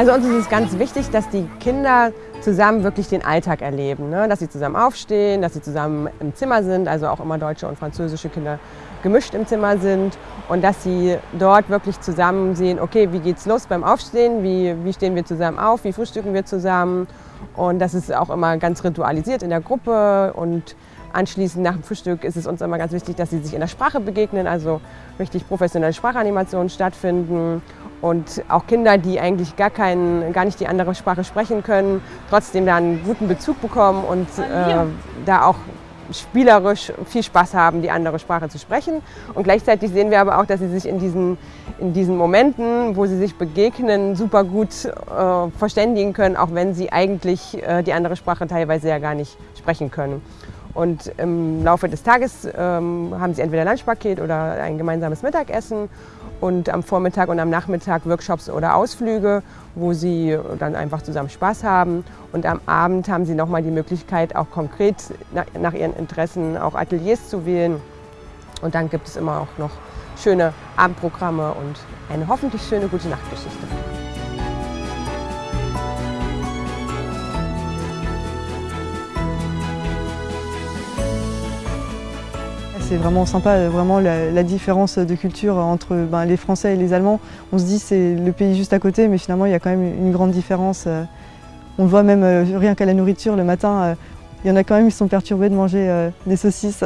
Also uns ist es ganz wichtig, dass die Kinder zusammen wirklich den Alltag erleben. Ne? Dass sie zusammen aufstehen, dass sie zusammen im Zimmer sind, also auch immer deutsche und französische Kinder gemischt im Zimmer sind und dass sie dort wirklich zusammen sehen, okay, wie geht's los beim Aufstehen, wie, wie stehen wir zusammen auf, wie frühstücken wir zusammen und das ist auch immer ganz ritualisiert in der Gruppe und Anschließend nach dem Frühstück ist es uns immer ganz wichtig, dass sie sich in der Sprache begegnen, also richtig professionelle Sprachanimationen stattfinden und auch Kinder, die eigentlich gar, kein, gar nicht die andere Sprache sprechen können, trotzdem da einen guten Bezug bekommen und äh, da auch spielerisch viel Spaß haben, die andere Sprache zu sprechen. Und gleichzeitig sehen wir aber auch, dass sie sich in diesen, in diesen Momenten, wo sie sich begegnen, super gut äh, verständigen können, auch wenn sie eigentlich äh, die andere Sprache teilweise ja gar nicht sprechen können. Und im Laufe des Tages ähm, haben sie entweder Lunchpaket oder ein gemeinsames Mittagessen und am Vormittag und am Nachmittag Workshops oder Ausflüge, wo sie dann einfach zusammen Spaß haben. Und am Abend haben sie nochmal die Möglichkeit, auch konkret nach, ihren Interessen auch Ateliers zu wählen. Und dann gibt es immer auch noch schöne Abendprogramme und eine hoffentlich schöne gute Nachtgeschichte. C'est vraiment sympa, vraiment la, différence de culture entre ben, les Français et les Allemands. On se dit c'est le pays juste à côté, mais finalement il y a quand même une grande différence. On le voit même euh, rien qu'à la nourriture, le matin, euh, il y en a quand même qui sont perturbés de manger euh, des saucisses.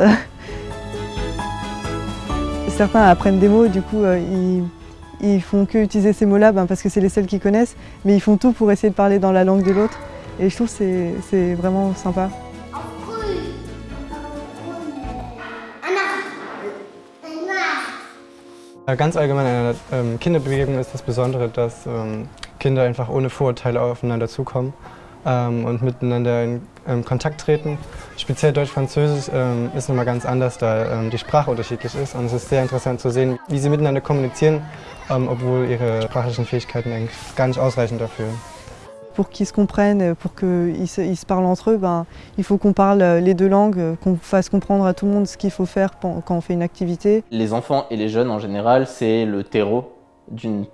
Certains apprennent des mots, du coup ils, ils font que utiliser ces mots-là ben, parce que c'est les seuls qu'ils connaissent, mais ils font tout pour essayer de parler dans la langue de l'autre. Et je trouve que c'est vraiment sympa. Ganz allgemein in einer ähm, Kinderbewegung ist das Besondere, dass ähm, Kinder einfach ohne Vorurteile aufeinander zukommen ähm, und miteinander in Kontakt treten. Speziell Deutsch-Französisch ist nochmal ganz anders, da die Sprache unterschiedlich ist. Und es ist sehr interessant zu sehen, wie sie miteinander kommunizieren, obwohl ihre sprachlichen Fähigkeiten eigentlich gar nicht ausreichen dafür. Pour qu'ils se comprennent, pour qu'ils se, parlent entre eux, ben, il faut qu'on parle les deux langues, qu'on fasse comprendre à tout le monde ce qu'il faut faire quand on fait une activité. Les enfants et les jeunes en général, c'est le terreau d'une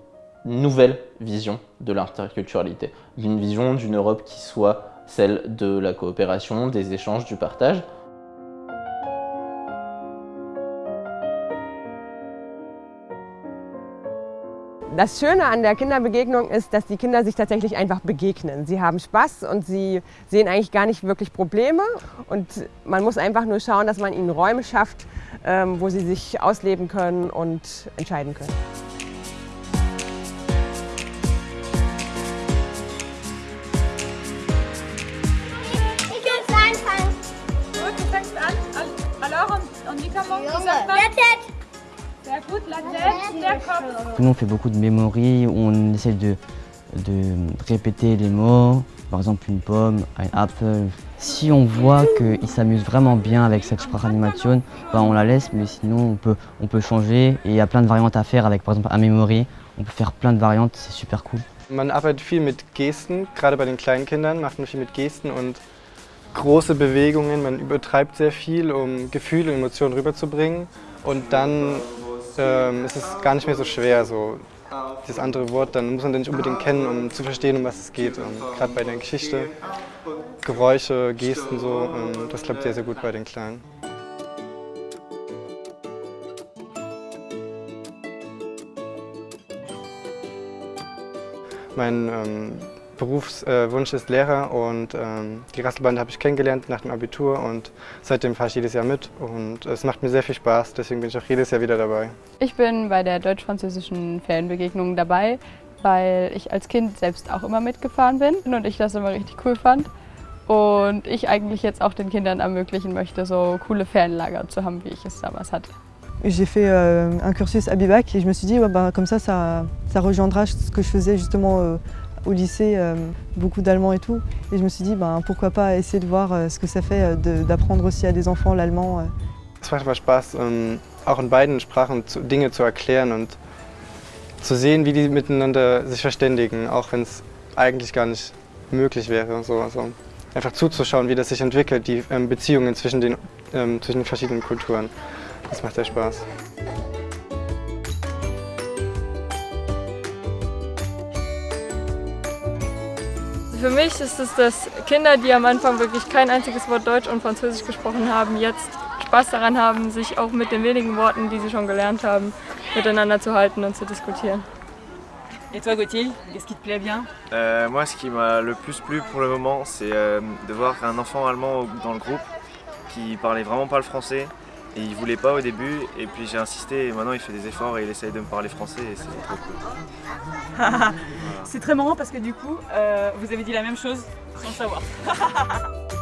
nouvelle vision de l'interculturalité, d'une vision d'une Europe qui soit celle de la coopération, des échanges, du partage. Das Schöne an der Kinderbegegnung ist, dass die Kinder sich tatsächlich einfach begegnen. Sie haben Spaß und sie sehen eigentlich gar nicht wirklich Probleme. Und man muss einfach nur schauen, dass man ihnen Räume schafft, ähm, wo sie sich ausleben können und entscheiden können. Ich will es anfangen. Gut, du fängst an. Nous, on fait beaucoup de mémories, on essaie de, de répéter les mots, par exemple une pomme, un apple. Si on voit qu'ils s'amusent vraiment bien avec cette Sprachanimation, ben on la laisse, mais sinon on peut, on peut changer. Et il y a plein de variantes à faire avec par exemple un memory. On peut faire plein de variantes, c'est super cool. Man arbeitet viel mit Gesten, gerade bei den kleinen Kindern macht man viel mit Gesten und große Bewegungen. Man übertreibt sehr viel, um Gefühle und Emotionen rüberzubringen. Und dann ähm, ist es gar nicht mehr so schwer, so das andere Wort, dann muss man den nicht unbedingt kennen, um zu verstehen, um was es geht. Ähm, Gerade bei der Geschichte, Geräusche, Gesten, so, ähm, das klappt sehr, sehr gut bei den Kleinen. Mein ähm, Berufswunsch ist Lehrer und ähm, die Rasselbande habe ich kennengelernt nach dem Abitur und seitdem fahre ich jedes Jahr mit und es macht mir sehr viel Spaß, deswegen bin ich auch jedes Jahr wieder dabei. Ich bin bei der deutsch-französischen Ferienbegegnung dabei, weil ich als Kind selbst auch immer mitgefahren bin und ich das immer richtig cool fand. Und ich eigentlich jetzt auch den Kindern ermöglichen möchte, so coole Ferienlager zu haben, wie ich es damals hatte. J'ai fait euh, un cursus à Bivac et je me suis dit, ouais, bah, comme ça, ça, ça rejoindra ce que je faisais justement euh, au lycée, euh, beaucoup d'allemand et tout. Et je me suis dit, ben, pourquoi pas essayer de voir euh, ce que ça fait euh, d'apprendre aussi à des enfants l'allemand. Es macht Spaß, ähm, auch in beiden Sprachen Dinge zu erklären und zu sehen, wie die miteinander sich verständigen, auch wenn es eigentlich gar nicht möglich wäre. So, also einfach zuzuschauen, wie das sich entwickelt, die ähm, Beziehungen zwischen den, ähm, zwischen den verschiedenen Kulturen. Das macht sehr Spaß. Für mich ist es, dass Kinder, die am Anfang wirklich kein einziges Wort Deutsch und Französisch gesprochen haben, jetzt Spaß daran haben, sich auch mit den wenigen Worten, die sie schon gelernt haben, miteinander zu halten und zu diskutieren. Et toi Gauthier, qu'est-ce qui te plaît bien Euh, moi, ce qui m'a le plus plu pour le moment, c'est euh, de voir un enfant allemand dans le groupe qui parlait vraiment pas le français et il voulait pas au début. Et puis j'ai insisté et maintenant il fait des efforts et il essaye de me parler français et c'est trop cool. C'est très marrant parce que du coup, euh, vous avez dit la même chose sans le savoir.